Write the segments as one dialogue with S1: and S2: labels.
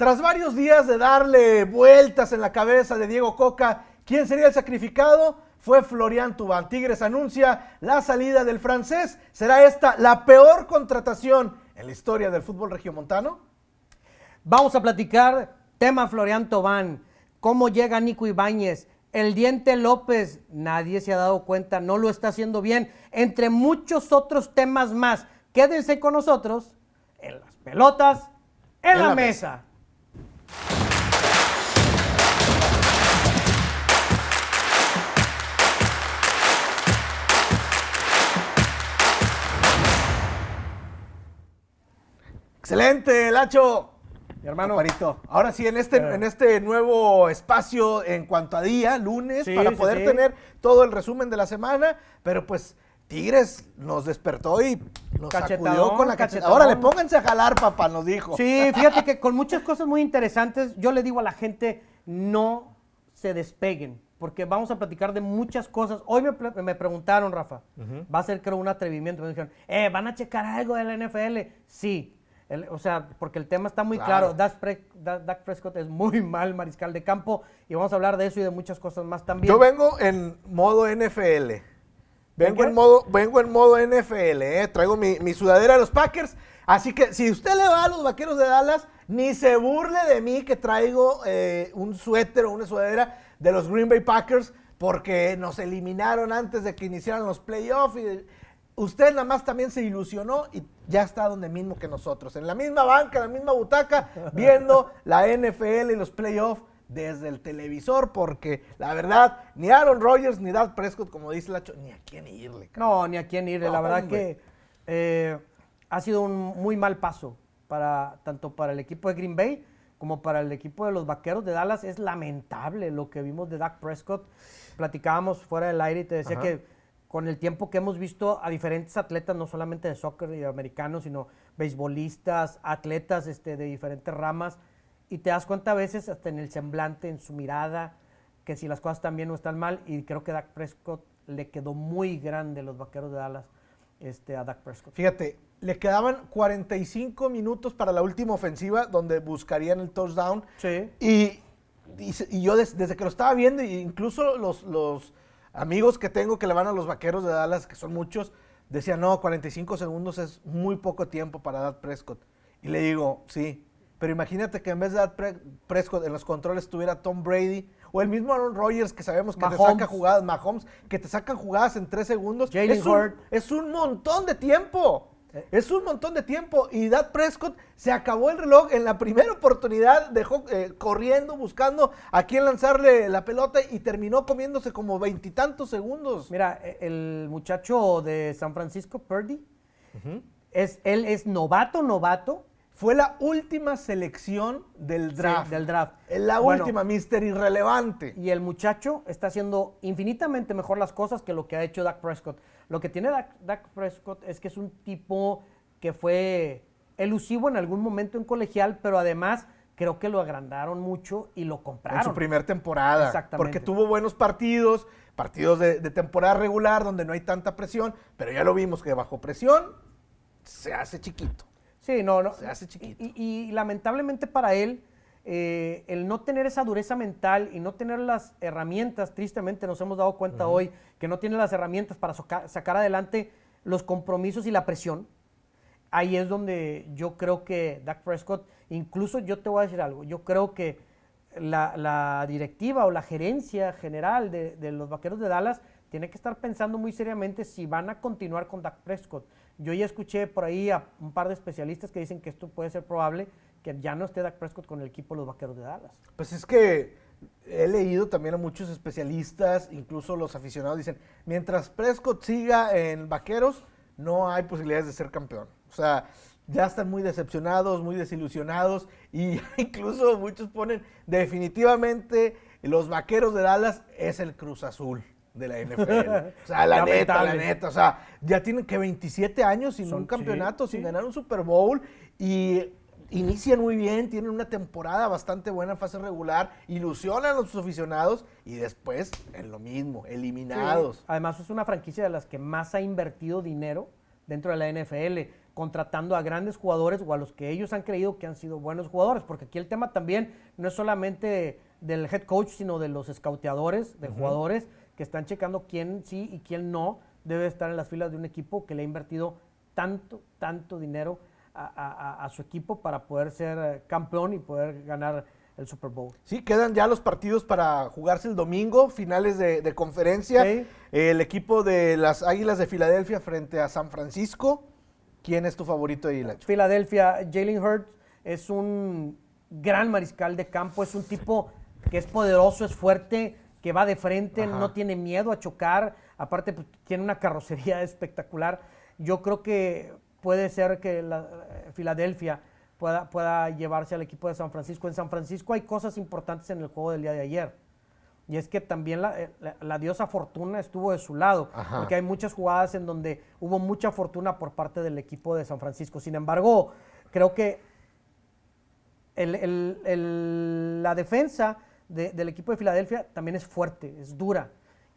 S1: Tras varios días de darle vueltas en la cabeza de Diego Coca, ¿quién sería el sacrificado? Fue Florian Tubán. Tigres anuncia la salida del francés. ¿Será esta la peor contratación en la historia del fútbol regiomontano?
S2: Vamos a platicar tema Florian Tobán, cómo llega Nico Ibáñez, el Diente López, nadie se ha dado cuenta, no lo está haciendo bien, entre muchos otros temas más. Quédense con nosotros en las pelotas, en, la, mesa.
S1: Excelente, Lacho.
S2: Mi hermano.
S1: Parito. Ahora sí, en este,
S2: Eh.
S1: en este nuevo espacio en cuanto a día, lunes,
S2: Sí,
S1: para poder
S2: sí.
S1: tener todo el resumen de la semana, pero pues Tigres nos despertó y nos sacudió con la cachetadón.
S2: cachetadón.
S1: Órale, pónganse a jalar, papá, nos dijo.
S2: Sí, fíjate que con muchas cosas muy interesantes, yo le digo a la gente, no se despeguen, porque vamos a platicar de muchas cosas. Hoy me, me preguntaron, Rafa, va a ser creo un atrevimiento, me dijeron, eh, ¿van a checar algo de la NFL? Sí, El- o sea, porque el tema está muy
S1: Claro.
S2: claro. Dak, Pre- Da- Dak Prescott es muy mal mariscal de campo y vamos a hablar de eso y de muchas cosas más también.
S1: Yo vengo en modo NFL. Vengo en modo, vengo en modo NFL, ¿eh? Traigo mi, mi sudadera de los Packers. Así que si usted le va a los vaqueros de Dallas, ni se burle de mí que traigo eh, un suéter o una sudadera de los Green Bay Packers, porque nos eliminaron antes de que iniciaran los playoffs. Y usted nada más también se ilusionó y ya está donde mismo que nosotros, en la misma banca, en la misma butaca, viendo la NFL y los playoffs desde el televisor, porque la verdad, ni Aaron Rodgers ni Dak Prescott, como dice Lacho, ni a quién irle. cabrón.
S2: No, ni a quién ir.
S1: No,
S2: la verdad
S1: hombre.
S2: que eh, ha sido un muy mal paso para tanto para el equipo de Green Bay como para el equipo de los Vaqueros de Dallas. Es lamentable lo que vimos de Dak Prescott. Platicábamos fuera del aire y te decía
S1: Ajá.
S2: que con el tiempo que hemos visto a diferentes atletas, no solamente de soccer y americanos, sino beisbolistas, atletas este, de diferentes ramas, y te das cuenta a veces hasta en el semblante, en su mirada, que si las cosas están bien o están mal, y creo que Dak Prescott le quedó muy grande los vaqueros de Dallas este, a Dak Prescott.
S1: Fíjate, le quedaban 45 minutos para la última ofensiva donde buscarían el touchdown.
S2: Sí.
S1: Y, y se- y yo des- desde que lo estaba viendo, e incluso los, los amigos que tengo que le van a los vaqueros de Dallas, que son muchos, decían, no, 45 segundos es muy poco tiempo para Dak Prescott. Y le digo, sí, pero imagínate que en vez de Pre- Prescott en los controles estuviera Tom Brady o el mismo Aaron Rodgers que sabemos que te saca jugadas, Mahomes, que te sacan jugadas en tres segundos. Es, un, es un montón de tiempo. Es un montón de tiempo. Y Dak Prescott se acabó el reloj en la primera oportunidad, dejó eh, corriendo, buscando a quién lanzarle la pelota y terminó comiéndose como veintitantos segundos.
S2: Mira, e- el muchacho de San Francisco, Purdy, es, él es novato, novato
S1: Fue la última selección del draft.
S2: del draft.
S1: La
S2: Bueno.
S1: última, Mister Irrelevante.
S2: y el muchacho está haciendo infinitamente mejor las cosas que lo que ha hecho Dak Prescott. Lo que tiene Dak, Dak Prescott es que es un tipo que fue elusivo en algún momento en colegial, pero además creo que lo agrandaron mucho y lo compraron.
S1: En su primer temporada.
S2: Exactamente.
S1: Porque tuvo buenos partidos, partidos de, de temporada regular donde no hay tanta presión, pero ya lo vimos que bajo presión se hace chiquito.
S2: Sí, no, no.
S1: Se hace chiquito.
S2: Y, y- y lamentablemente para él, eh, el no tener esa dureza mental y no tener las herramientas, tristemente nos hemos dado cuenta hoy que no tiene las herramientas para soca- sacar adelante los compromisos y la presión. Ahí es donde yo creo que Dak Prescott, incluso yo te voy a decir algo, yo creo que la, la directiva o la gerencia general de, de los Vaqueros de Dallas tiene que estar pensando muy seriamente si van a continuar con Dak Prescott. Yo ya escuché por ahí a un par de especialistas que dicen que esto puede ser probable, que ya no esté Dak Prescott con el equipo de los Vaqueros de Dallas.
S1: Pues es que he leído también a muchos especialistas, incluso los aficionados dicen, mientras Prescott siga en Vaqueros, no hay posibilidades de ser campeón. O sea, ya están muy decepcionados, muy desilusionados y incluso muchos ponen definitivamente los Vaqueros de Dallas es el Cruz Azul de la NFL. O sea, la neta, la neta. O sea, ya tienen que 27 años sin
S2: Son-
S1: un campeonato,
S2: sí,
S1: sin
S2: sí.
S1: ganar un Super Bowl y inician muy bien, tienen una temporada bastante buena en fase regular, ilusionan a los aficionados y después en lo mismo, eliminados.
S2: Sí. Además, es una franquicia de las que más ha invertido dinero dentro de la NFL. contratando a grandes jugadores o a los que ellos han creído que han sido buenos jugadores, porque aquí el tema también no es solamente del head coach, sino de los escauteadores, de jugadores que están checando quién sí y quién no debe estar en las filas de un equipo que le ha invertido tanto, tanto dinero a, su equipo para poder ser eh, campeón y poder ganar el Super Bowl.
S1: Sí, quedan ya los partidos para jugarse el domingo, finales de, conferencia. El equipo de las Águilas de Filadelfia frente a San Francisco. ¿Quién es tu favorito de
S2: Filadelfia? Filadelfia, Jalen Hurts es un gran mariscal de campo, es un tipo que es poderoso, es fuerte, que va de frente, no tiene miedo a chocar, aparte pues, tiene una carrocería espectacular. Yo creo que puede ser que la, eh, Filadelfia pueda, pueda llevarse al equipo de San Francisco. En San Francisco hay cosas importantes en el juego del día de ayer. Y es que también la, eh, diosa fortuna estuvo de su lado, porque hay muchas jugadas en donde hubo mucha fortuna por parte del equipo de San Francisco. Sin embargo, creo que la defensa del equipo de Filadelfia también es fuerte, es dura.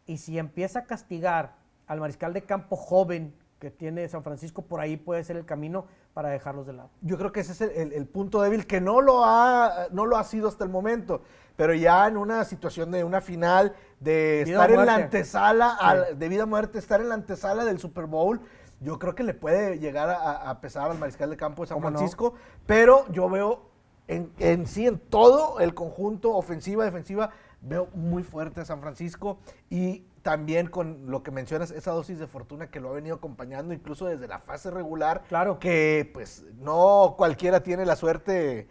S2: Y si empieza a castigar al mariscal de campo joven que tiene San Francisco, por ahí puede ser el camino para dejarlos de lado.
S1: Yo creo que ese es el, punto débil que no lo, ha, no lo ha sido hasta el momento, pero ya en una situación de una final, de estar en la antesala, de vida o muerte, estar en la antesala del Super Bowl, yo creo que le puede llegar a, pesar al mariscal de campo de San Francisco, pero yo veo en, sí, en todo el conjunto, ofensiva, defensiva, veo muy fuerte a San Francisco y también con lo que mencionas, esa dosis de fortuna que lo ha venido acompañando incluso desde la fase regular.
S2: Claro.
S1: Que pues no cualquiera tiene la suerte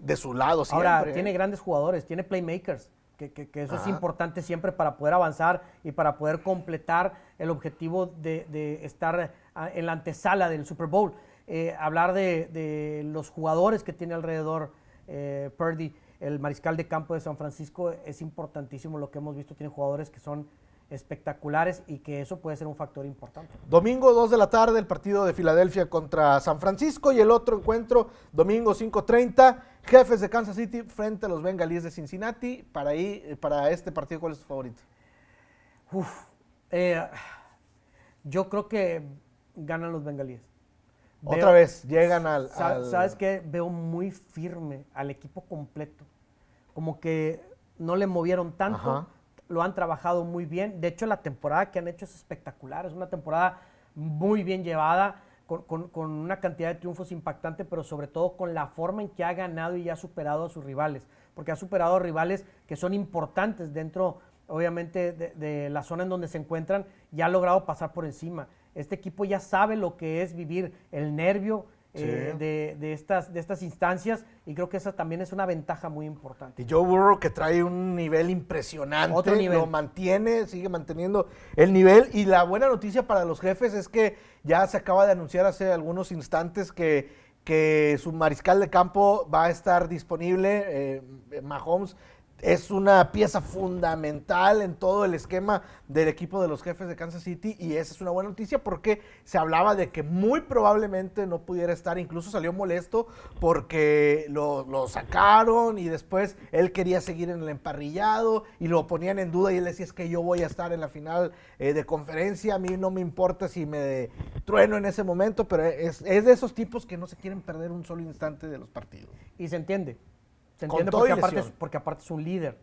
S1: de su lado siempre.
S2: Ahora, tiene grandes jugadores, tiene playmakers, que, eso es importante siempre para poder avanzar y para poder completar el objetivo de estar en la antesala del Super Bowl. Eh, hablar de, los jugadores que tiene alrededor eh, Purdy, el mariscal de campo de San Francisco, es importantísimo lo que hemos visto. Tiene jugadores que son espectaculares y que eso puede ser un factor importante.
S1: Domingo 2 de la tarde, el partido de Filadelfia contra San Francisco y el otro encuentro, domingo 5.30, jefes de Kansas City frente a los bengalíes de Cincinnati. Para, ahí, para este partido, ¿cuál es tu favorito?
S2: Eh, yo creo que ganan los bengalíes.
S1: Otra vez, llegan al,
S2: ¿Sabes qué? Veo muy firme al equipo completo. Como que no le movieron tanto, lo han trabajado muy bien. De hecho, la temporada que han hecho es espectacular. Es una temporada muy bien llevada, con, una cantidad de triunfos impactante, pero sobre todo con la forma en que ha ganado y ha superado a sus rivales. Porque ha superado a rivales que son importantes dentro, obviamente, de, de la zona en donde se encuentran y ha logrado pasar por encima. Este equipo ya sabe lo que es vivir el nervio eh, de, estas, de estas instancias y creo que esa también es una ventaja muy importante.
S1: Y Joe Burrow que trae un nivel impresionante, Otro nivel. lo mantiene, sigue manteniendo el nivel y la buena noticia para los jefes es que ya se acaba de anunciar hace algunos instantes que, que su mariscal de campo va a estar disponible, eh, Mahomes es una pieza fundamental en todo el esquema del equipo de los jefes de Kansas City y esa es una buena noticia porque se hablaba de que muy probablemente no pudiera estar, incluso salió molesto porque lo, sacaron y después él quería seguir en el emparrillado y lo ponían en duda y él decía es que yo voy a estar en la final eh, de conferencia, a mí no me importa si me trueno en ese momento, pero es, es de esos tipos que no se quieren perder un solo instante de los partidos.
S2: Y se entiende, ¿Se entiende? Porque aparte, es, porque aparte, es, un líder.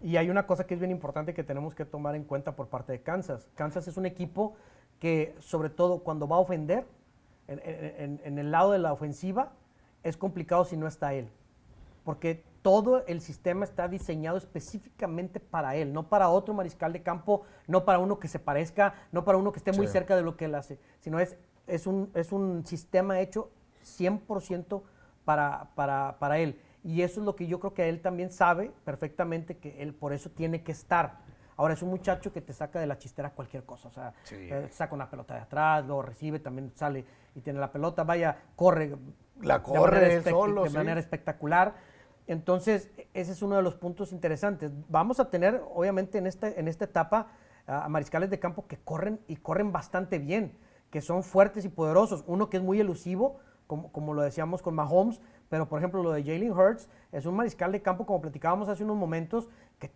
S2: Y hay una cosa que es bien importante que tenemos que tomar en cuenta por parte de Kansas. Kansas es un equipo que, sobre todo cuando va a ofender, en, el lado de la ofensiva, es complicado si no está él. Porque todo el sistema está diseñado específicamente para él, no para otro mariscal de campo, no para uno que se parezca, no para uno que esté muy cerca de lo que él hace, sino es, es, un, es un sistema hecho 100% para, para, para él. Y eso es lo que yo creo que él también sabe perfectamente que él por eso tiene que estar. Ahora es un muchacho que te saca de la chistera cualquier cosa. O sea, eh, saca una pelota de atrás, lo recibe, también sale y tiene la pelota, vaya, corre.
S1: La corre
S2: de
S1: solo.
S2: De manera espectacular. Entonces, ese es uno de los puntos interesantes. Vamos a tener, obviamente, en, este, en esta etapa a mariscales de campo que corren y corren bastante bien, que son fuertes y poderosos. Uno que es muy elusivo, como, como lo decíamos con Mahomes, pero, por ejemplo, lo de Jalen Hurts es un mariscal de campo, como platicábamos hace unos momentos, que,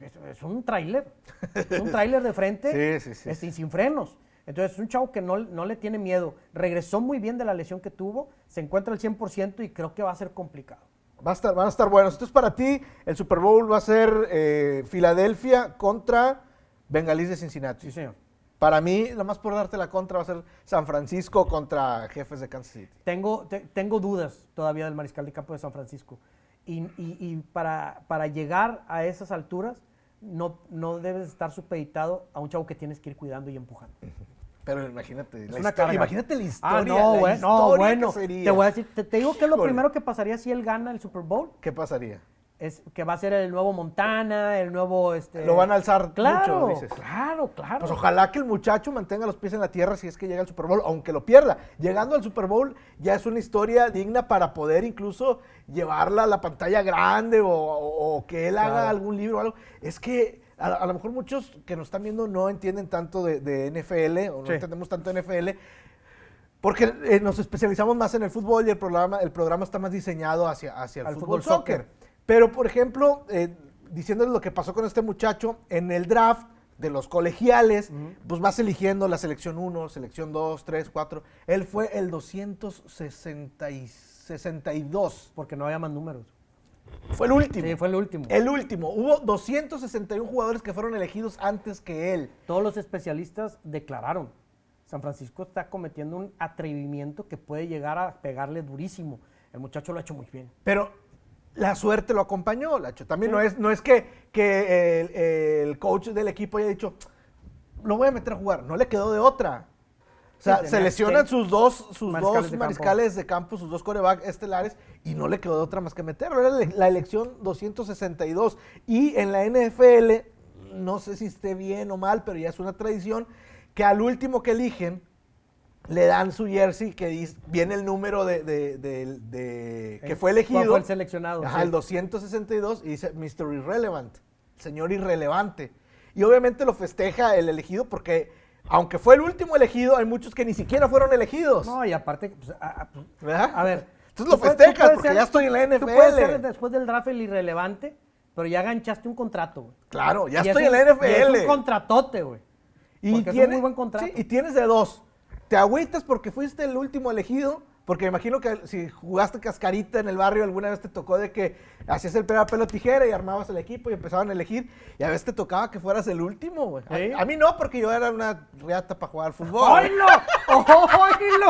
S2: es un tráiler. Es un tráiler de frente
S1: sí, sí,
S2: este, sin frenos. Entonces es un chavo que no, no le tiene miedo. Regresó muy bien de la lesión que tuvo, se encuentra al 100% y creo que va a ser complicado.
S1: Va a estar, van a estar buenos. Entonces, para ti, el Super Bowl va a ser eh, Filadelfia contra Bengalís de Cincinnati.
S2: Sí, señor.
S1: Para mí, nada más por darte la contra, va a ser San Francisco contra Jefes de Kansas City.
S2: Tengo, te- tengo dudas todavía del mariscal de campo de San Francisco. Y, y- y para, para llegar a esas alturas, no, no debes estar supeditado a un chavo que tienes que ir cuidando y empujando.
S1: Pero imagínate,
S2: Es
S1: la
S2: una
S1: historia- imagínate la historia.
S2: Ah, no,
S1: la
S2: no,
S1: historia
S2: bueno.
S1: que sería.
S2: Te voy a decir, te, te digo que es lo primero que pasaría si él gana el Super Bowl.
S1: ¿Qué pasaría?
S2: Es que va a ser el nuevo Montana, el nuevo. Este...
S1: Lo van a alzar
S2: Claro,
S1: mucho, dices.
S2: claro, claro.
S1: Pues ojalá que el muchacho mantenga los pies en la tierra si es que llega al Super Bowl, aunque lo pierda. Llegando al Super Bowl ya es una historia digna para poder incluso llevarla a la pantalla grande o, o- o que él haga algún libro o algo. Es que a, a lo mejor muchos que nos están viendo no entienden tanto de, de NFL o no
S2: Sí.
S1: entendemos tanto de NFL. Porque eh, nos especializamos más en el fútbol y el programa, el programa está más diseñado hacia, hacia el
S2: Al
S1: fútbol,
S2: fútbol
S1: soccer.
S2: soccer.
S1: Pero, por ejemplo, eh, diciéndoles lo que pasó con este muchacho, en el draft de los colegiales, pues vas eligiendo la selección 1, selección 2, 3, 4. Él fue el 262.
S2: Porque no había más números.
S1: Fue el último.
S2: Sí, fue el último.
S1: El último. Hubo 261 jugadores que fueron elegidos antes que él.
S2: Todos los especialistas declararon. San Francisco está cometiendo un atrevimiento que puede llegar a pegarle durísimo. El muchacho lo ha hecho muy bien.
S1: Pero la suerte lo acompañó, Lacho. También
S2: Sí.
S1: no es, no es que, que el, el coach del equipo haya dicho, lo voy a meter a jugar. No le quedó de otra. O sea,
S2: Sí,
S1: se lesionan sus dos, sus
S2: mariscales
S1: dos
S2: de campo.
S1: mariscales de campo, sus dos coreback estelares, y no le quedó de otra más que meterlo. Era la elección 262. Y en la NFL, no sé si esté bien o mal, pero ya es una tradición, que al último que eligen, le dan su jersey que dice- viene el número de, de- de- de- que
S2: El-
S1: fue elegido.
S2: fue el seleccionado,
S1: Ajá,
S2: sí.
S1: el 262 y dice Mr. Irrelevant, señor irrelevante. Y obviamente lo festeja el elegido porque aunque fue el último elegido, hay muchos que ni siquiera fueron elegidos.
S2: No, y aparte, pues, a, a- pues,
S1: ¿Verdad?
S2: a ver.
S1: Entonces lo festejas porque
S2: ser-
S1: ya estoy en la
S2: Tú puedes ser
S1: NFL.
S2: después del draft el irrelevante, pero ya ganchaste un contrato, güey.
S1: Claro, ya
S2: Y
S1: estoy
S2: es
S1: en la
S2: un- y Es
S1: NFL.
S2: un contratote, güey. es un muy buen contrato.
S1: sí, y tienes de dos. Te agüitas porque fuiste el último elegido, porque me imagino que si jugaste cascarita en el barrio, alguna vez te tocó de que hacías el pega pelo tijera y armabas el equipo y empezaban a elegir, y a veces te tocaba que fueras el último, güey. A- mí no, porque yo era una reata para jugar fútbol.
S2: ¡Oílo! ¡Oílo!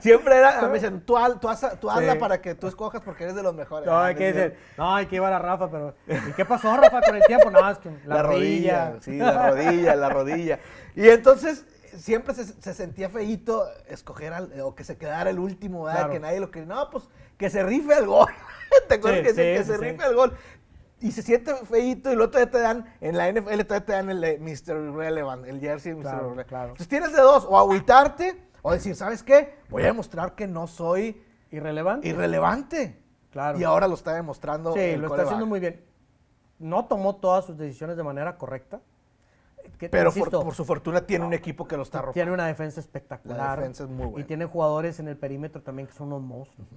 S1: Siempre era, me dicen, tú, tú, haz- tú hazla
S2: Sí.
S1: para que tú escojas porque eres de los mejores.
S2: No,
S1: Ah,
S2: hay
S1: no
S2: que decir, no, hay que llevar a Rafa, pero. ¿Y qué pasó, Rafa, con el tiempo? No, es que la, rodilla.
S1: Sí, la rodilla, la rodilla. Y entonces siempre se, se sentía feíto escoger al- o que se quedara el último, ¿verdad?
S2: Claro.
S1: Que nadie lo que. No, pues que se rife el gol. ¿Te acuerdas
S2: Sí,
S1: que, se-
S2: sí,
S1: que
S2: sí,
S1: se
S2: sí.
S1: rife el gol? Y se siente feíto y luego todavía te dan, en la NFL todavía te dan el de Mr. Irrelevant, el jersey de Mr.
S2: Claro.
S1: Entonces tienes de dos, o agüitarte o decir, ¿sabes qué? Voy a demostrar que no soy
S2: ¿Irrelevante?
S1: irrelevante.
S2: Claro.
S1: Y ahora lo está demostrando.
S2: Sí,
S1: el
S2: lo está haciendo muy bien. No tomó todas sus decisiones de manera correcta. Que,
S1: Pero por,
S2: insisto,
S1: por su fortuna tiene un equipo que lo está arropando.
S2: tiene una defensa espectacular.
S1: La defensa es muy buena.
S2: Y tiene jugadores en el perímetro también que son unos monstruos.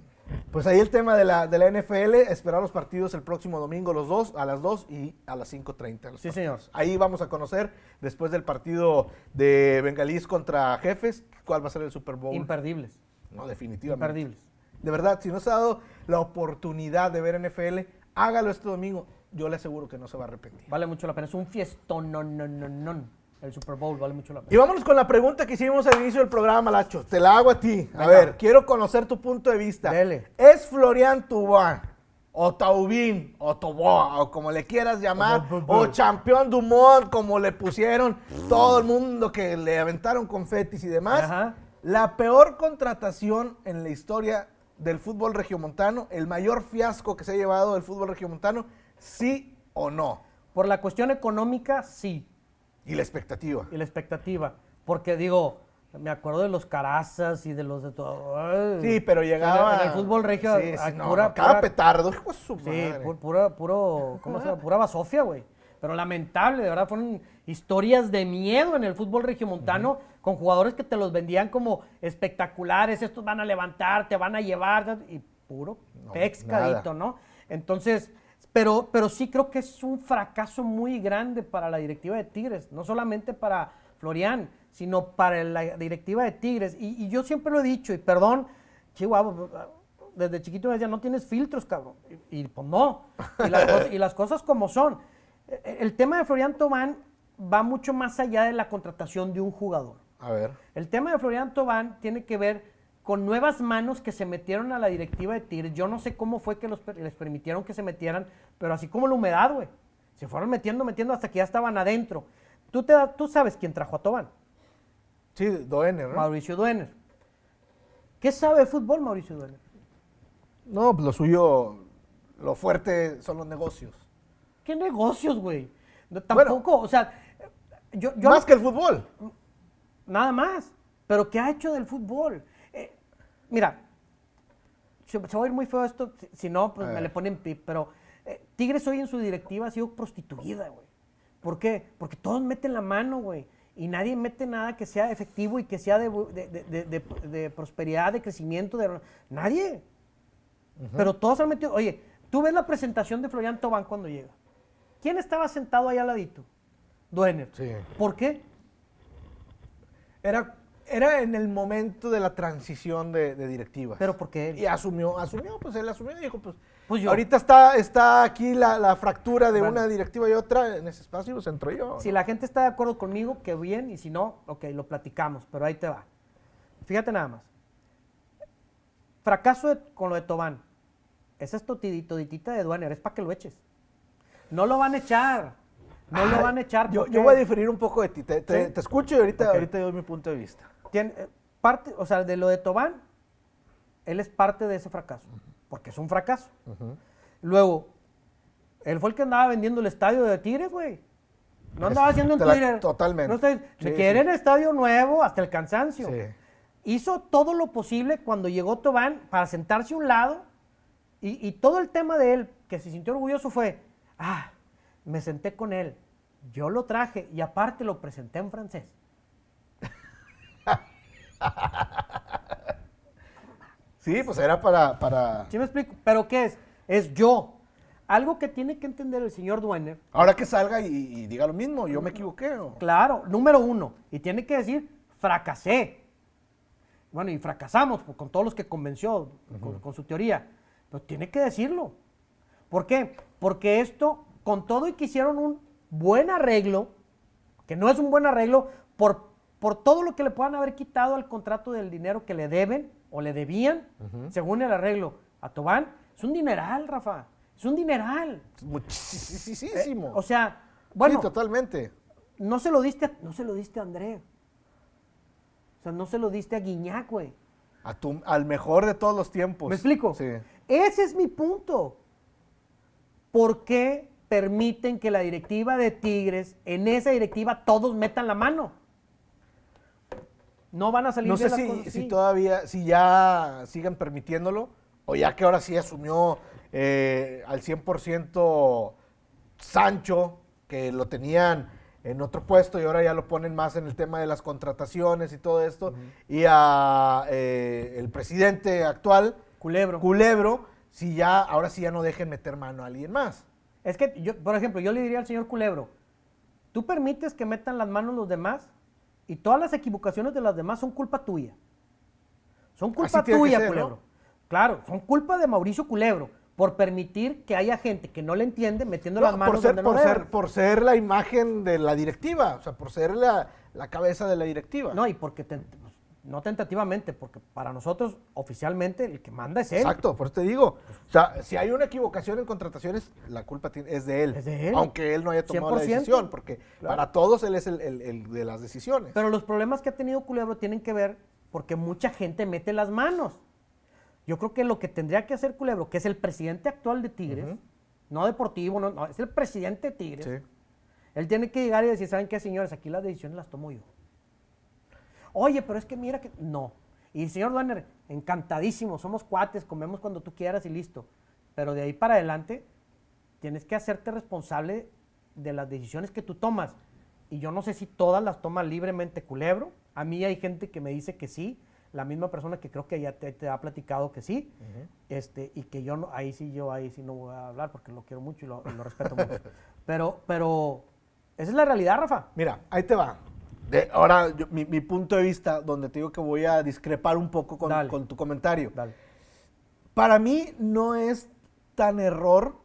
S1: Pues ahí el tema de la, de la NFL, esperar los partidos el próximo domingo, los dos, a las 2 y a las 5.30. los
S2: Sí, señor.
S1: Ahí vamos a conocer, después del partido de Bengalís contra Jefes, cuál va a ser el Super Bowl.
S2: Imperdibles.
S1: no, definitivamente.
S2: Imperdibles.
S1: De verdad, si no se ha dado la oportunidad de ver NFL, hágalo este domingo. Yo le aseguro que no se va a arrepentir.
S2: Vale mucho la pena. Es un fiestón. No, no, no, no. El Super Bowl vale mucho la
S1: Y
S2: pena.
S1: vámonos con la pregunta que hicimos al inicio del programa, Lacho. Te la hago a ti. A
S2: Venga.
S1: ver, quiero conocer tu punto de vista.
S2: Dele.
S1: ¿Es Florian Tubán, o Taubín, o Toboa, o como le quieras llamar, o Champion Dumont, como le pusieron todo el mundo que le aventaron confetis y demás?
S2: Ajá.
S1: La peor contratación en la historia del fútbol regiomontano, el mayor fiasco que se ha llevado del fútbol regiomontano, sí o no.
S2: Por la cuestión económica, sí.
S1: Y la expectativa.
S2: Y la expectativa. Porque digo, me acuerdo de los carazas y de los de todo. Ay.
S1: Sí, pero llegaba.
S2: En el fútbol regio,
S1: Sí, sí,
S2: a
S1: no,
S2: pura-
S1: no, cada
S2: pura-
S1: petardo, hijo
S2: Sí, pu- pura, puro, ¿cómo se llama? Pura basofia, güey. Pero lamentable, de verdad, fueron historias de miedo en el fútbol regiomontano con jugadores que te los vendían como espectaculares, estos van a levantar, te van a llevar, y puro
S1: No,
S2: pescadito, ¿no? Entonces, pero, pero sí creo que es un fracaso muy grande para la directiva de Tigres, no solamente para Florian, sino para la directiva de Tigres. Y, y yo siempre lo he dicho, y perdón, chihuahua, desde chiquito me decía, no tienes filtros, cabrón. Y, y, pues no. Y las, cosas, y las cosas como son. E- e- El tema de Florian Tobán va mucho más allá de la contratación de un jugador.
S1: A ver.
S2: El tema de Florian Tobán tiene que ver con nuevas manos que se metieron a la directiva de Tigres. Yo no sé cómo fue que los les permitieron que se metieran, pero así como la humedad, güey. Se fueron metiendo, metiendo hasta que ya estaban adentro. Tú, te, tú sabes quién trajo a Tobán.
S1: Sí, Doener, ¿no?
S2: Mauricio Duener. ¿Qué sabe de fútbol Mauricio Duener?
S1: No, pues lo suyo, lo fuerte son los negocios.
S2: ¿Qué negocios, güey? No,
S1: Bueno.
S2: tampoco, o sea, yo, yo
S1: Más que el fútbol.
S2: Nada más. Pero ¿qué ha hecho del fútbol? Mira, se, se va a ir muy feo esto, si, si no, pues me le ponen pip, pero eh, Tigres hoy en su directiva ha sido prostituida, güey. ¿Por qué? Porque todos meten la mano, güey. Y nadie mete nada que sea efectivo y que sea de, prosperidad, de crecimiento. De, nadie. Pero todos han metido. Oye, tú ves la presentación de Florian Tobán cuando llega. ¿Quién estaba sentado ahí al ladito? Duener.
S1: Sí.
S2: ¿Por qué?
S1: Era, era en el momento de la transición de, de directivas.
S2: Pero porque él.
S1: Y asumió, asumió, pues él asumió y dijo, pues,
S2: Pues yo.
S1: ahorita está, está aquí la, la fractura de
S2: Bueno.
S1: una directiva y otra, en ese espacio pues entro yo.
S2: Si la gente está de acuerdo conmigo, que bien, y si no, ok, lo platicamos, pero ahí te va. Fíjate nada más. Fracaso de- con lo de Tobán. Esa es toditita de Duaner, es para que lo eches. No lo van a echar. No lo van a echar.
S1: Yo,
S2: ¿por
S1: yo
S2: qué?
S1: voy a diferir un poco de ti. Te, te-
S2: ¿Sí?
S1: te escucho y ahorita,
S2: Ok.
S1: ahorita doy mi punto de vista.
S2: Tiene, eh, parte, o sea, de lo de Tobán, él es parte de ese fracaso, porque es un fracaso. Luego, él fue el que andaba vendiendo el estadio de Tigres, güey. No andaba haciendo
S1: la-
S2: Twitter.
S1: totalmente.
S2: No está-
S1: Sí,
S2: quieren estadio nuevo hasta el cansancio.
S1: Sí.
S2: Hizo todo lo posible cuando llegó Tobán para sentarse a un lado y, y todo el tema de él, que se sintió orgulloso fue, ah, me senté con él, yo lo traje y aparte lo presenté en francés.
S1: Sí, pues era para, para...
S2: ¿Sí me explico? ¿Pero qué es? Es yo. Algo que tiene que entender el señor Duener,
S1: Ahora que salga y, y diga lo mismo, yo me equivoqué. o-
S2: claro, número uno, y tiene que decir, fracasé. Bueno, y fracasamos con todos los que convenció, con, con su teoría. Pero tiene que decirlo. ¿Por qué? Porque esto, con todo y que hicieron un buen arreglo, que no es un buen arreglo, por, por todo lo que le puedan haber quitado al contrato del dinero que le deben o le debían, según el arreglo a Tobán, es un dineral, Rafa. Es un dineral.
S1: Muchísimo.
S2: Eh, o sea, bueno,
S1: sí, totalmente.
S2: no se lo diste a, no se lo diste a André. O sea, no se lo diste a Guiñac, güey.
S1: A tu- al mejor de todos los tiempos.
S2: ¿Me explico?
S1: Sí.
S2: Ese es mi punto. ¿Por qué permiten que la directiva de Tigres, en esa directiva, todos metan la mano? No van a salir
S1: No sé
S2: bien las
S1: si,
S2: cosas
S1: si todavía, si ya sigan permitiéndolo, o ya que ahora sí asumió eh, al 100% Sancho, que lo tenían en otro puesto y ahora ya lo ponen más en el tema de las contrataciones y todo esto, y a eh, el presidente actual,
S2: Culebro.
S1: Culebro, si ya, ahora sí ya no dejen meter mano a alguien más.
S2: Es que, yo, por ejemplo, yo le diría al señor Culebro, tú permites que metan las manos los demás y todas las equivocaciones de las demás son culpa tuya. Son culpa tuya,
S1: ser, ¿no?
S2: Culebro. Claro, son culpa de Mauricio Culebro por permitir que haya gente que no le entiende metiendo las
S1: No,
S2: manos
S1: por, ser,
S2: donde no
S1: por, ser,
S2: deben.
S1: por ser la imagen de la directiva, o sea, por ser la, la cabeza de la directiva.
S2: No, y porque, pues, no tentativamente, porque para nosotros oficialmente el que manda es él.
S1: Exacto, por eso te digo. O sea, si hay una equivocación en contrataciones, la culpa es de él.
S2: Es de él.
S1: Aunque él no haya tomado la
S2: 100%.
S1: decisión, porque
S2: Claro.
S1: para todos él es el, el- el de las decisiones.
S2: Pero los problemas que ha tenido Culebro tienen que ver porque mucha gente mete las manos. Yo creo que lo que tendría que hacer Culebro, que es el presidente actual de Tigres, no deportivo, no, no, es el presidente de Tigres,
S1: Sí.
S2: él tiene que llegar y decir, ¿saben qué, señores? Aquí las decisiones las tomo yo. Oye, pero es que mira que... No. Y señor Duaner, encantadísimo, somos cuates, comemos cuando tú quieras y listo. Pero de ahí para adelante, tienes que hacerte responsable de las decisiones que tú tomas. Y yo no sé si todas las toma libremente Culebro. A mí hay gente que me dice que sí. La misma persona que creo que ya te, te ha platicado que sí. este, y que yo no, ahí sí, yo ahí sí no voy a hablar porque lo quiero mucho y lo, y lo respeto mucho. Pero, pero, esa es la realidad, Rafa.
S1: Mira, ahí te va. De- ahora, yo- mi, mi punto de vista, donde te digo que voy a discrepar un poco con, tu comentario.
S2: Dale.
S1: Para mí no es tan error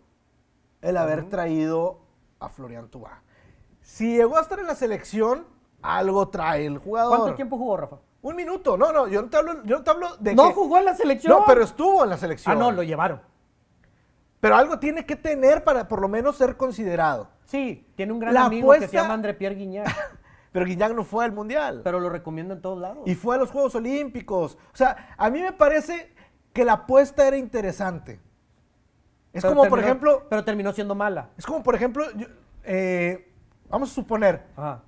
S1: el haber traído a Florian Tubá. Si llegó a estar en la selección, algo trae el jugador.
S2: ¿Cuánto tiempo jugó, Rafa?
S1: Un minuto. No, no, yo no te hablo, yo no te hablo de
S2: No
S1: que-
S2: jugó en la selección.
S1: No, pero estuvo en la selección.
S2: Ah, no, lo llevaron.
S1: Pero algo tiene que tener para por lo menos ser considerado.
S2: Sí, tiene un gran
S1: La
S2: amigo que se llama André Pierre Guignac,
S1: Pero Guiñac no fue al Mundial.
S2: pero lo recomiendo en todos lados.
S1: Y fue a los Juegos Olímpicos. O sea, a mí me parece que la apuesta era interesante. Es
S2: Pero
S1: como, por ejemplo,
S2: Pero terminó siendo mala.
S1: es como, por ejemplo, yo- eh, vamos a suponer,
S2: Ajá.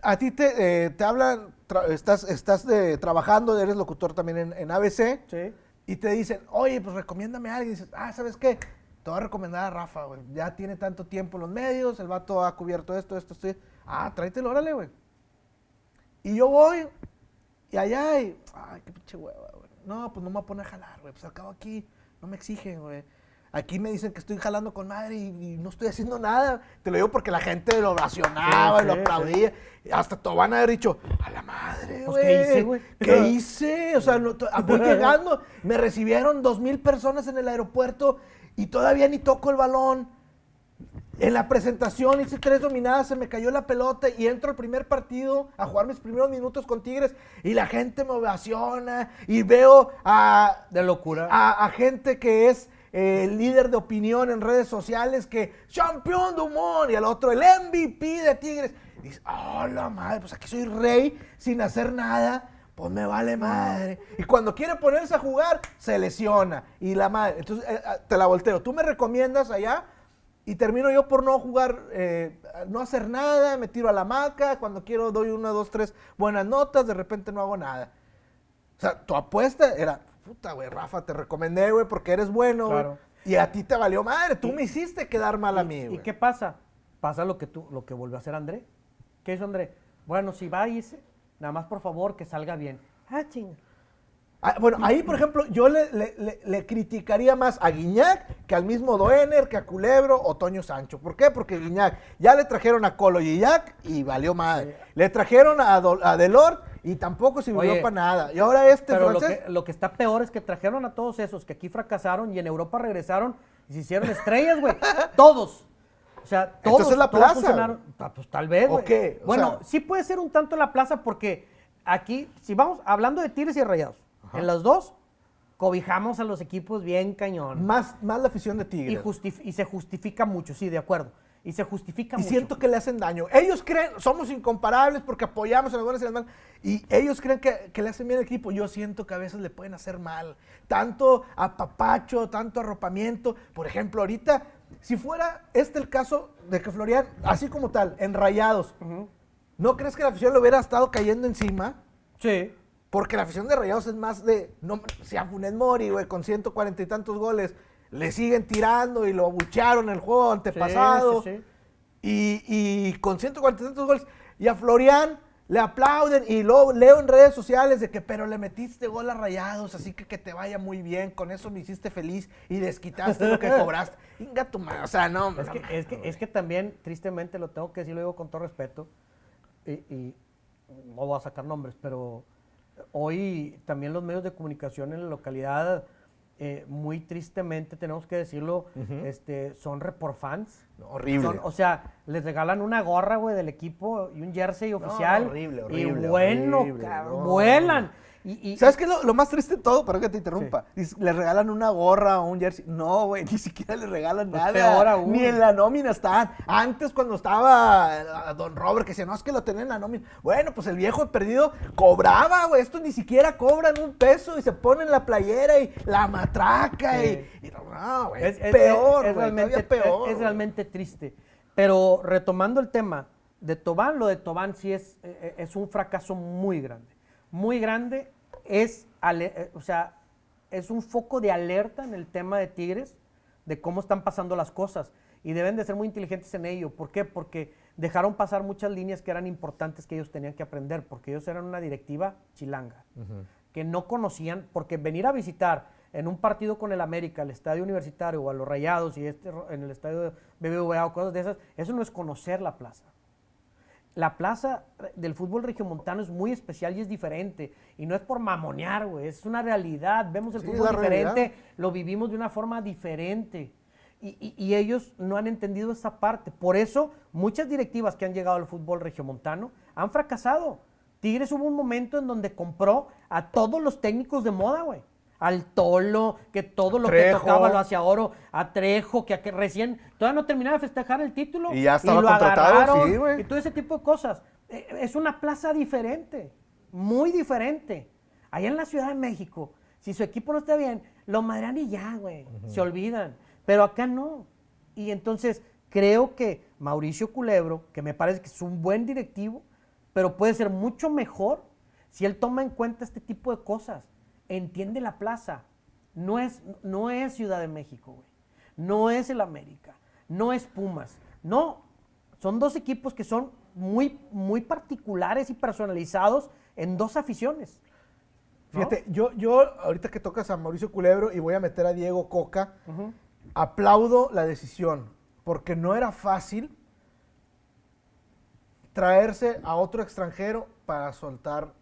S1: a ti te, eh, te hablan, estás, estás eh, trabajando, eres locutor también en, en ABC,
S2: Sí.
S1: y te dicen, oye, pues recomiéndame a alguien. Y dices, ah, ¿sabes qué? Te voy a recomendar a Rafa, güey. Ya tiene tanto tiempo en los medios, el vato ha cubierto esto, esto, esto. Ah, tráetelo, órale, güey. Y yo voy, y allá, y, ay, qué pinche hueva, güey. No, pues no me voy a poner a jalar, güey. Pues acabo aquí, no me exigen, güey. Aquí me dicen que estoy jalando con madre y, y no estoy haciendo nada. Te lo digo porque la gente lo ovacionaba
S2: Sí,
S1: y lo
S2: sí,
S1: aplaudía. Hasta todo van a haber dicho, a la madre,
S2: Pues,
S1: güey.
S2: ¿qué hice, güey?
S1: ¿Qué hice? O sea, no, voy llegando, me recibieron dos mil personas en el aeropuerto y todavía ni toco el balón. En la presentación hice tres dominadas, se me cayó la pelota y entro al primer partido a jugar mis primeros minutos con Tigres y la gente me ovaciona y veo a,
S2: De locura.
S1: a, a gente que es eh, líder de opinión en redes sociales que campeón de humor y al otro el MVP de Tigres. Y dices, oh la madre, pues aquí soy rey sin hacer nada, pues me vale madre. Y cuando quiere ponerse a jugar, se lesiona. Y la madre, entonces eh, eh, te la volteo. Tú me recomiendas allá y termino yo por no jugar, eh, no hacer nada, me tiro a la hamaca, cuando quiero doy una, dos, tres buenas notas, de repente no hago nada. O sea, tu apuesta era, puta, güey, Rafa, te recomendé, güey, porque eres bueno.
S2: Claro.
S1: Y a ti te valió madre, tú me hiciste quedar mal a mí,
S2: ¿Y,
S1: güey.
S2: ¿Y qué pasa? Pasa lo que tú, lo que volvió a hacer André. ¿Qué hizo André? Bueno, si va y dice, nada más por favor que salga bien. Ah, chinga.
S1: Ah, bueno, ahí, por ejemplo, yo le, le- le- le criticaría más a Guiñac que al mismo Doener, que a Culebro o Toño Sancho. ¿Por qué? Porque Guiñac ya le trajeron a Colo Guiñac y valió madre. Le trajeron a, Do- a Delort y tampoco sirvió
S2: Oye,
S1: para nada. Y ahora este
S2: Pero lo que, lo que está peor es que trajeron a todos esos que aquí fracasaron y en Europa regresaron y se hicieron estrellas, güey. todos. O sea, todos.
S1: Entonces la
S2: todos
S1: plaza,
S2: funcionaron. Ah, Pues tal vez,
S1: ¿O qué? O
S2: Bueno,
S1: sea-
S2: sí puede ser un tanto la plaza porque aquí, si vamos hablando de Tigres y Rayados, en las dos cobijamos a los equipos bien cañón.
S1: Más, más la afición de
S2: Y,
S1: Tigres.
S2: y se justifica mucho, sí, de acuerdo. Y se justifica
S1: Y
S2: mucho.
S1: siento que le hacen daño. Ellos creen, somos incomparables porque apoyamos a las buenas y las malas. Y ellos creen que, que le hacen bien al equipo. Yo siento que a veces le pueden hacer mal. Tanto a papacho, tanto arropamiento. Por ejemplo, ahorita, si fuera este el caso de que Florian, así como tal, en rayados, ¿no crees que la afición le hubiera estado cayendo encima?
S2: Sí.
S1: Porque la afición de Rayados es más de, no, si a Funes Mori, güey, con 140 y tantos goles, le siguen tirando y lo abuchearon el juego antepasado.
S2: Sí, sí, sí.
S1: Y, y con 140 y tantos goles, y a Florian le aplauden y luego leo en redes sociales de que, pero le metiste gol a Rayados, así que que te vaya muy bien, con eso me hiciste feliz y desquitaste lo que cobraste. Inga tu madre, o sea, no.
S2: Es
S1: no,
S2: que, es, que, es que también, tristemente, lo tengo que decir, lo digo con todo respeto, y, y no voy a sacar nombres, pero hoy también los medios de comunicación en la localidad, eh, muy tristemente, tenemos que decirlo, este, son report fans.
S1: horrible.
S2: Son- o sea, les regalan una gorra, güey, del equipo y un jersey oficial.
S1: horrible,
S2: Y
S1: horrible,
S2: bueno,
S1: horrible, no.
S2: vuelan. Y, y-
S1: ¿Sabes qué es lo, lo más triste de todo? Perdón que te interrumpa. Le regalan una gorra o un jersey. No, güey, ni siquiera le regalan
S2: Pues
S1: nada.
S2: peor aún.
S1: Ni en la nómina están. Antes, cuando estaba eh, Don Robert, que decía, no, es que lo tenía en la nómina. Bueno, pues el viejo perdido cobraba, güey. Estos ni siquiera cobran un peso y se ponen la playera y la matraca
S2: Sí.
S1: y, y no, güey.
S2: Es, es-
S1: peor,
S2: es realmente,
S1: peor.
S2: es- realmente triste. Pero retomando el tema de Tobán, lo de Tobán sí es, eh, eh, es un fracaso muy grande. Muy grande. Es, eh, o sea, es un foco de alerta en el tema de Tigres, de cómo están pasando las cosas. Y deben de ser muy inteligentes en ello. ¿Por qué? Porque dejaron pasar muchas líneas que eran importantes que ellos tenían que aprender, porque ellos eran una directiva chilanga que no conocían, porque venir a visitar en un partido con el América, el estadio universitario o a los Rayados y este en el estadio de BBVA o cosas de esas, eso no es conocer la plaza. La plaza del fútbol regiomontano es muy especial y es diferente. Y no es por mamonear, güey, es una realidad. Vemos el
S1: Sí,
S2: fútbol diferente,
S1: realidad.
S2: lo vivimos de una forma diferente. Y, y- y ellos no han entendido esa parte. Por eso, muchas directivas que han llegado al fútbol regiomontano han fracasado. Tigres hubo un momento en donde compró a todos los técnicos de moda, güey. Al Tolo, que todo lo
S1: Trejo.
S2: que tocaba lo hacía oro, a Trejo, que, a que recién todavía no terminaba de festejar el título.
S1: Y ya estaba
S2: lo
S1: contratado,
S2: agarraron,
S1: sí.
S2: Y todo ese tipo de cosas. Eh, Es una plaza diferente, muy diferente. Allá en la Ciudad de México, si su equipo no está bien, lo madrean y ya, güey. Se olvidan. Pero acá no. Y entonces creo que Mauricio Culebro, que me parece que es un buen directivo, pero puede ser mucho mejor si él toma en cuenta este tipo de cosas. Entiende la plaza. No es, no es Ciudad de México, güey. No es el América. No es Pumas. No. Son dos equipos que son muy, muy particulares y personalizados en dos aficiones. ¿no?
S1: Fíjate, yo, yo ahorita que tocas a Mauricio Culebro y voy a meter a Diego Coca, aplaudo la decisión, porque no era fácil traerse a otro extranjero para soltar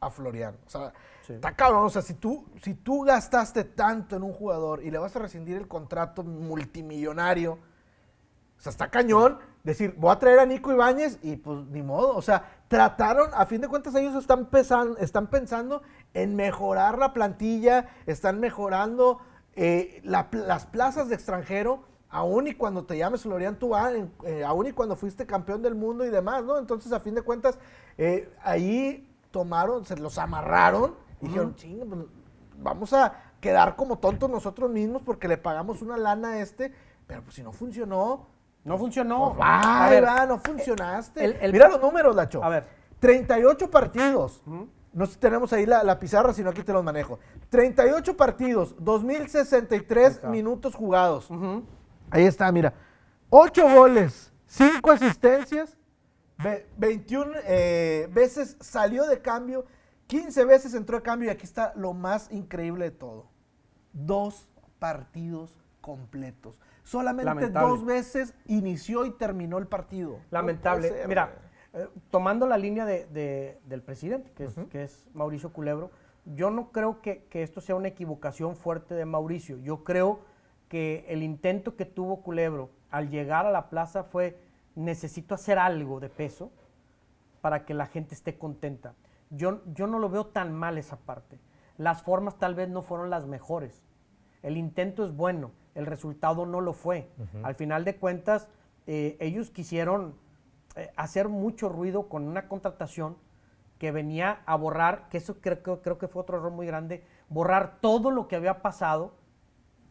S1: a Florian. O sea, Está cabrón. O sea, si tú, si tú gastaste tanto en un jugador y le vas a rescindir el contrato multimillonario, o sea, está cañón decir, voy a traer a Nico Ibáñez y pues ni modo. O sea, trataron, a fin de cuentas ellos están, pesan- están pensando en mejorar la plantilla, están mejorando eh, las plazas de extranjero, aún y cuando te llames Florian Tubán, eh, aún y cuando fuiste campeón del mundo y demás, ¿no? Entonces, a fin de cuentas, eh, ahí tomaron, se los amarraron y dijeron, "Chinga, pues, vamos a quedar como tontos nosotros mismos porque le pagamos una lana a este, pero pues si no funcionó,
S2: No funcionó.
S1: pues va,
S2: A ver,
S1: va, no funcionaste.
S2: el- el-
S1: Mira los números, Lacho.
S2: A ver.
S1: 38 partidos. No sé si tenemos ahí la, la pizarra, sino aquí te los manejo. 38 partidos, 2063 minutos jugados. Ahí está, mira. 8 goles, 5 asistencias, ve- 21 eh, veces salió de cambio, 15 veces entró de cambio y aquí está lo más increíble de todo. Dos partidos completos. Solamente
S2: Lamentable.
S1: dos veces inició y terminó el partido.
S2: Lamentable.
S1: ser,
S2: Mira, eh, tomando la línea de- de- del presidente, que es, que es Mauricio Culebro, yo no creo que, que esto sea una equivocación fuerte de Mauricio. Yo creo que el intento que tuvo Culebro al llegar a la plaza fue, necesito hacer algo de peso para que la gente esté contenta. Yo, yo no lo veo tan mal esa parte. Las formas tal vez no fueron las mejores. El intento es bueno, el resultado no lo fue. Al final de cuentas, eh, ellos quisieron eh, hacer mucho ruido con una contratación que venía a borrar, que eso creo, creo- creo que fue otro error muy grande, borrar todo lo que había pasado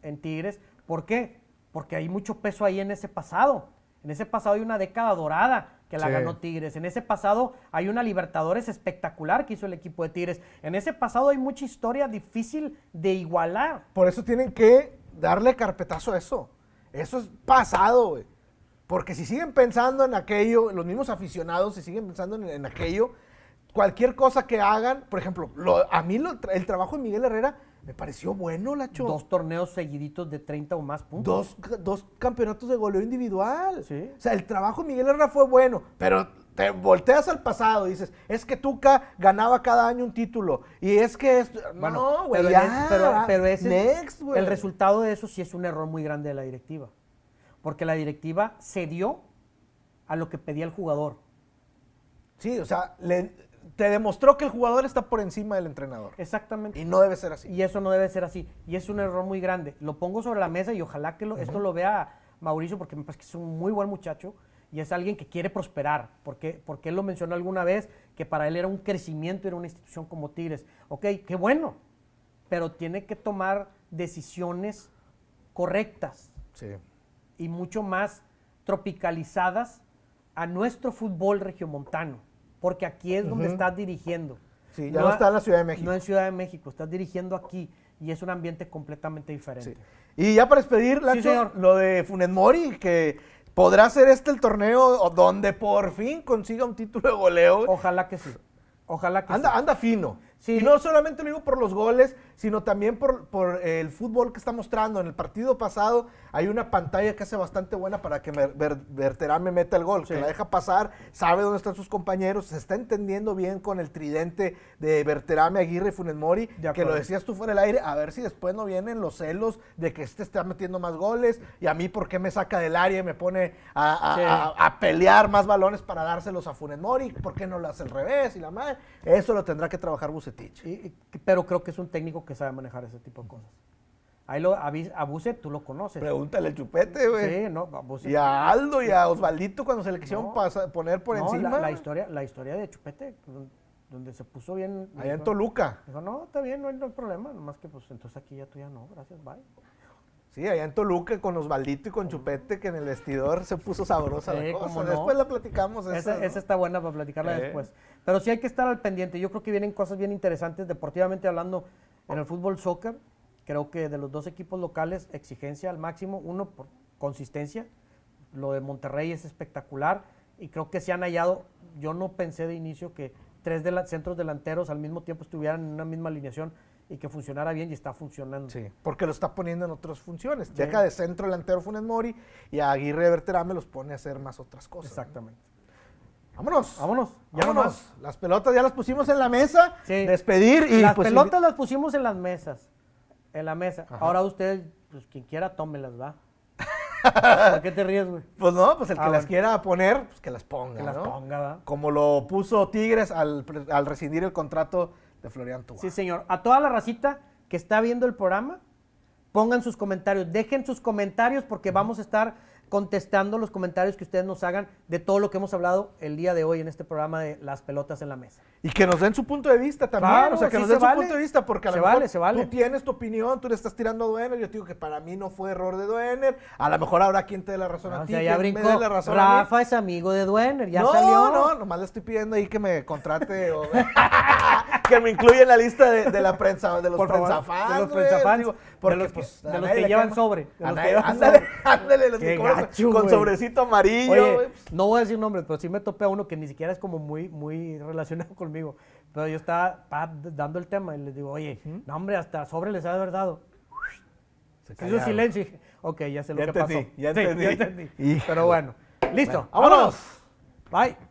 S2: en Tigres. ¿Por qué? Porque hay mucho peso ahí en ese pasado. En ese pasado hay una década dorada que la
S1: Sí.
S2: ganó Tigres. En ese pasado hay una Libertadores espectacular que hizo el equipo de Tigres. En ese pasado hay mucha historia difícil de igualar.
S1: Por eso tienen que darle carpetazo a eso. Eso es pasado, güey. Porque si siguen pensando en aquello, los mismos aficionados, si siguen pensando en, en aquello, cualquier cosa que hagan, por ejemplo, lo- a mí lo- el trabajo de Miguel Herrera me pareció bueno, Lacho.
S2: Dos torneos seguiditos de 30 o más puntos.
S1: Dos, dos campeonatos de goleo individual.
S2: Sí.
S1: O sea, el trabajo de Miguel Herrera fue bueno, pero te volteas al pasado y dices, es que Tuca ganaba cada año un título. Y es que esto. no, güey,
S2: pero,
S1: ya.
S2: pero, pero ese-
S1: Next, güey.
S2: el resultado de eso sí es un error muy grande de la directiva. Porque la directiva cedió a lo que pedía el jugador.
S1: Sí, o sea, le- te demostró que el jugador está por encima del entrenador.
S2: Exactamente.
S1: Y no debe ser así.
S2: Y eso no debe ser así. Y es un error muy grande. Lo pongo sobre la mesa y ojalá que lo- esto lo vea Mauricio porque me parece que es un muy buen muchacho y es alguien que quiere prosperar. Porque, porque él lo mencionó alguna vez que para él era un crecimiento, era una institución como Tigres. Ok, qué bueno. Pero tiene que tomar decisiones correctas
S1: Sí.
S2: y mucho más tropicalizadas a nuestro fútbol regiomontano. Porque aquí es donde estás dirigiendo.
S1: Sí, ya no está en la Ciudad de México.
S2: No en Ciudad de México, estás dirigiendo aquí y es un ambiente completamente diferente.
S1: Sí. Y ya para despedir, Lacho,
S2: señor.
S1: lo de Funes Mori, que podrá ser este el torneo donde por fin consiga un título de goleo.
S2: Ojalá que sí. Ojalá que
S1: Anda,
S2: sí.
S1: anda fino.
S2: Sí.
S1: Y no solamente lo digo por los goles, sino también por, por el fútbol que está mostrando. En el partido pasado hay una pantalla que hace bastante buena para que Ver- Berterame meta el gol,
S2: Sí.
S1: que la deja pasar, sabe dónde están sus compañeros, se está entendiendo bien con el tridente de Berterame, Aguirre y Funes Mori, que lo decías tú fuera del aire, a ver si después no vienen los celos de que este está metiendo más goles y a mí por qué me saca del área y me pone a, a-
S2: Sí.
S1: a- a pelear más balones para dárselos a Funes Mori, ¿por qué no lo hace al revés? Y la madre, eso lo tendrá que trabajar Bucetich.
S2: Y- y- pero creo que es un técnico que sabe manejar ese tipo de cosas. Ahí lo, a, Bis- a Buset tú lo conoces.
S1: Pregúntale al chupete, güey.
S2: Sí, no, a Buset-
S1: Y a Aldo y a Osvaldito cuando se le quisieron
S2: No.
S1: pasa- poner por
S2: no,
S1: encima.
S2: La, la historia, la historia de Chupete, don- donde se puso bien.
S1: allá en
S2: dijo-
S1: Toluca.
S2: Dijo, no, está bien, no hay, no hay problema. Nomás que, pues, entonces aquí ya tú ya no, gracias, bye.
S1: Sí, allá en Toluca con Osvaldito y con Chupete, que en el vestidor se puso sabrosa
S2: Sí,
S1: la cosa.
S2: cómo no.
S1: Después la platicamos. Esa,
S2: Esa,
S1: ¿no?
S2: esa está buena para platicarla
S1: Eh.
S2: después. Pero sí hay que estar al pendiente. Yo creo que vienen cosas bien interesantes deportivamente hablando en el fútbol soccer. Creo que de los dos equipos locales, exigencia al máximo. Uno, por consistencia. Lo de Monterrey es espectacular. Y creo que se han hallado. Yo no pensé de inicio que tres de centros delanteros al mismo tiempo estuvieran en una misma alineación y que funcionara bien y está funcionando.
S1: Sí, porque lo está poniendo en otras funciones. Deja de centro delantero Funes Mori y a Aguirre Berterame los pone a hacer más otras cosas. ¿no? Vámonos.
S2: Vámonos. Ya
S1: Vámonos.
S2: nomás.
S1: Las pelotas ya las pusimos en la mesa.
S2: Sí.
S1: Despedir y
S2: las
S1: pues,
S2: pelotas las pusimos en las mesas. En la mesa.
S1: Ajá.
S2: Ahora ustedes, pues quien quiera, tómelas, va. ¿Por qué te ríes, güey?
S1: Pues no, pues el que
S2: Ah,
S1: las
S2: bueno.
S1: quiera poner, pues que las ponga.
S2: Que las
S1: ¿no?
S2: ponga, va.
S1: Como lo puso Tigres al, al rescindir el contrato de Florian Tuba.
S2: Sí, señor. A toda la racita que está viendo el programa, pongan sus comentarios. Dejen sus comentarios porque vamos a estar contestando los comentarios que ustedes nos hagan de todo lo que hemos hablado el día de hoy en este programa de las pelotas en la mesa.
S1: Y que nos den su punto de vista también.
S2: Claro,
S1: o sea, que
S2: sí
S1: nos
S2: se
S1: den su
S2: vale.
S1: punto de vista, porque a lo
S2: Se
S1: mejor
S2: vale, se vale.
S1: tú tienes tu opinión, tú le estás tirando a Duener. Yo te digo que para mí no fue error de Duener. A lo mejor habrá quien te dé la razón a
S2: o
S1: ti.
S2: sea, ya
S1: me
S2: brincó.
S1: dé la razón a mí.
S2: Rafa es amigo de Duener, ya
S1: no,
S2: salió.
S1: no, nomás le estoy pidiendo ahí que me contrate o que me incluya en la lista de, de la prensa, de los
S2: Por favor,
S1: prensafans.
S2: de los
S1: güey,
S2: prensafans,
S1: digo,
S2: de
S1: porque,
S2: los que-
S1: pues,
S2: de los que
S1: le
S2: llevan sobre, de
S1: A
S2: los que
S1: nadie-
S2: llevan
S1: ándale,
S2: sobre.
S1: ándale, los
S2: Qué
S1: que
S2: gacho,
S1: con
S2: güey.
S1: sobrecito amarillo.
S2: Oye,
S1: güey.
S2: no voy a decir nombres, pero sí me topé a uno que ni siquiera es como muy, muy relacionado conmigo. Pero yo estaba pa, dando el tema y les digo, oye, no hombre, hasta sobre les ha de haber dado.
S1: Se
S2: hizo silencio ok, ya sé lo
S1: Ya
S2: que
S1: entendí,
S2: pasó.
S1: ya
S2: Sí,
S1: entendí.
S2: ya entendí. Pero bueno, listo,
S1: Bueno, vámonos.
S2: Bye.